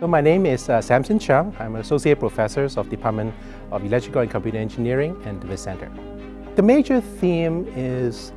So my name is uh, Samson Cheung. I'm an associate professor of Department of Electrical and Computer Engineering and the Center. The major theme is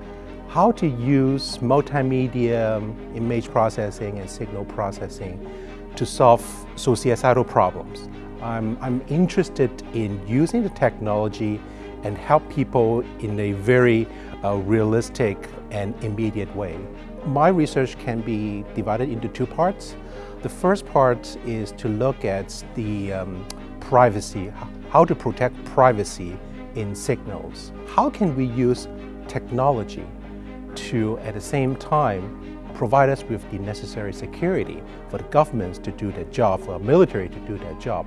how to use multimedia image processing and signal processing to solve societal problems. I'm, I'm interested in using the technology and help people in a very uh, realistic and immediate way. My research can be divided into two parts. The first part is to look at the um, privacy, how to protect privacy in signals. How can we use technology to, at the same time, provide us with the necessary security for the governments to do their job, for our military to do their job,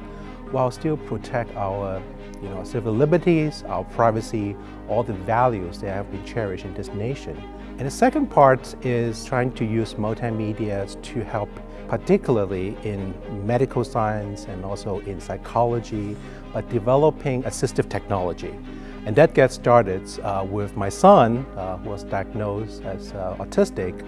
while still protect our you know, civil liberties, our privacy, all the values that have been cherished in this nation. And the second part is trying to use multimedia to help particularly in medical science and also in psychology, but developing assistive technology. And that gets started uh, with my son, uh, who was diagnosed as uh, autistic,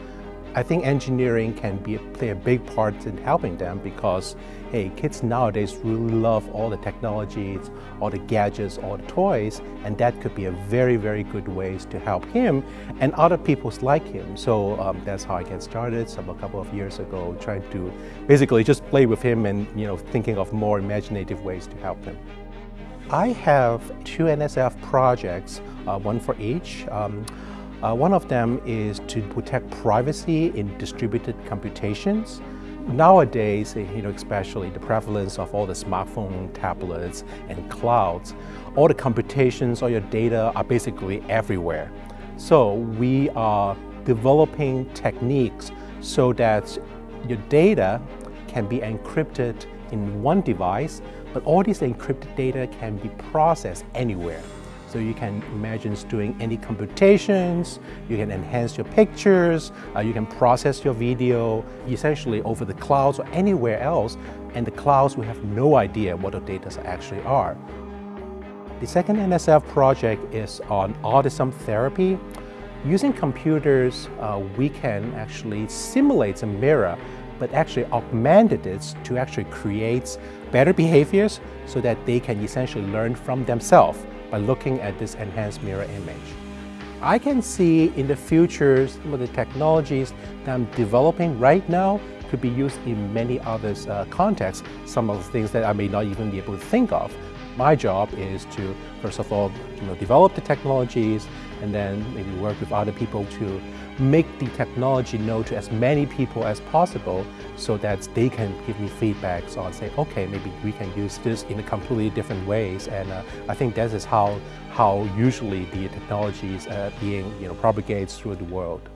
I think engineering can be, play a big part in helping them because, hey, kids nowadays really love all the technologies, all the gadgets, all the toys, and that could be a very, very good ways to help him and other people like him. So um, that's how I get started some a couple of years ago, trying to basically just play with him and you know thinking of more imaginative ways to help him. I have two NSF projects, uh, one for each. Um, uh, one of them is to protect privacy in distributed computations. Nowadays, you know, especially the prevalence of all the smartphone, tablets, and clouds, all the computations, all your data are basically everywhere. So we are developing techniques so that your data can be encrypted in one device, but all this encrypted data can be processed anywhere. So you can imagine doing any computations, you can enhance your pictures, uh, you can process your video, essentially over the clouds or anywhere else, and the clouds will have no idea what the data actually are. The second NSF project is on autism therapy. Using computers, uh, we can actually simulate a mirror but actually augmented it to actually create better behaviors so that they can essentially learn from themselves by looking at this enhanced mirror image. I can see in the future some of the technologies that I'm developing right now could be used in many other uh, contexts, some of the things that I may not even be able to think of. My job is to, first of all, you know, develop the technologies and then maybe work with other people to make the technology known to as many people as possible so that they can give me feedbacks on say, okay, maybe we can use this in a completely different ways. And uh, I think that is how, how usually the technology is uh, being you know, propagates through the world.